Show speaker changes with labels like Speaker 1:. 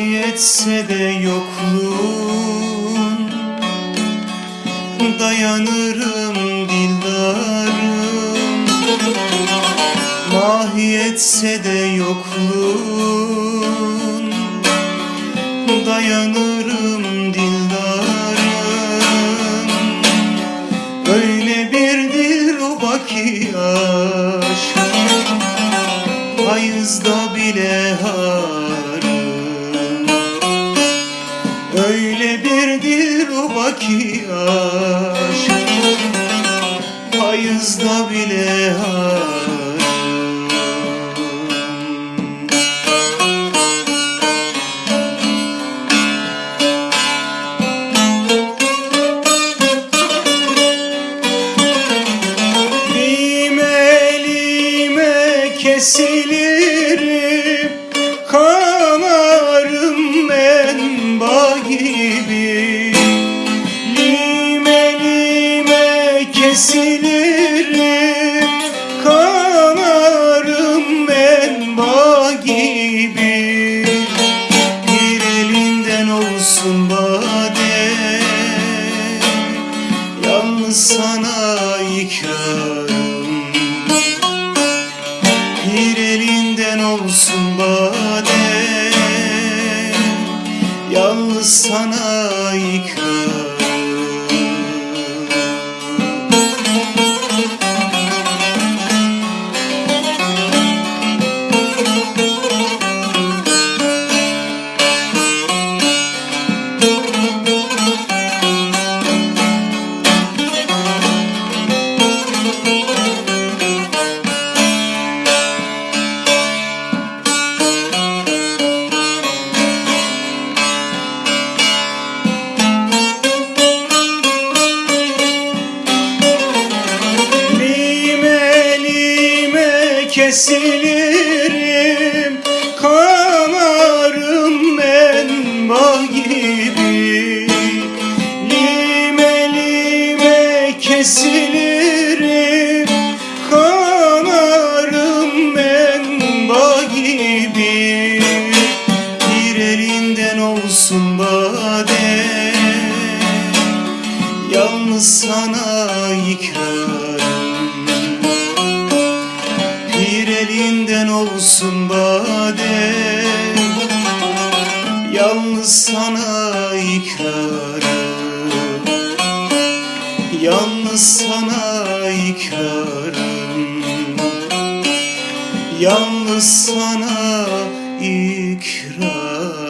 Speaker 1: etse de yokluğun Dayanırım dildarım. Mahiyetse de yokluğun Dayanırım dildarım. Öyle bir dilruba ki aşk. Hayızda bile harım ki aşk Hayızda bile harım Lime lime kesilirim Kanarım ben bağ gibi kesilirim Kanarım ben bağ gibi. Bir elinden olsun bade. Yalnız sana ikrarım Bir elinden olsun bade. Yalnız sana ikrarım kesilirim Kanarım ben bağ gibi. Lime lime kesilirim Kanarım ben bağ gibi. Bir elinden olsun bade Yalnız sana ikrarım olsun bade. Yalnız sana ikrarım Yalnız sana ikrarım Yalnız sana ikrarım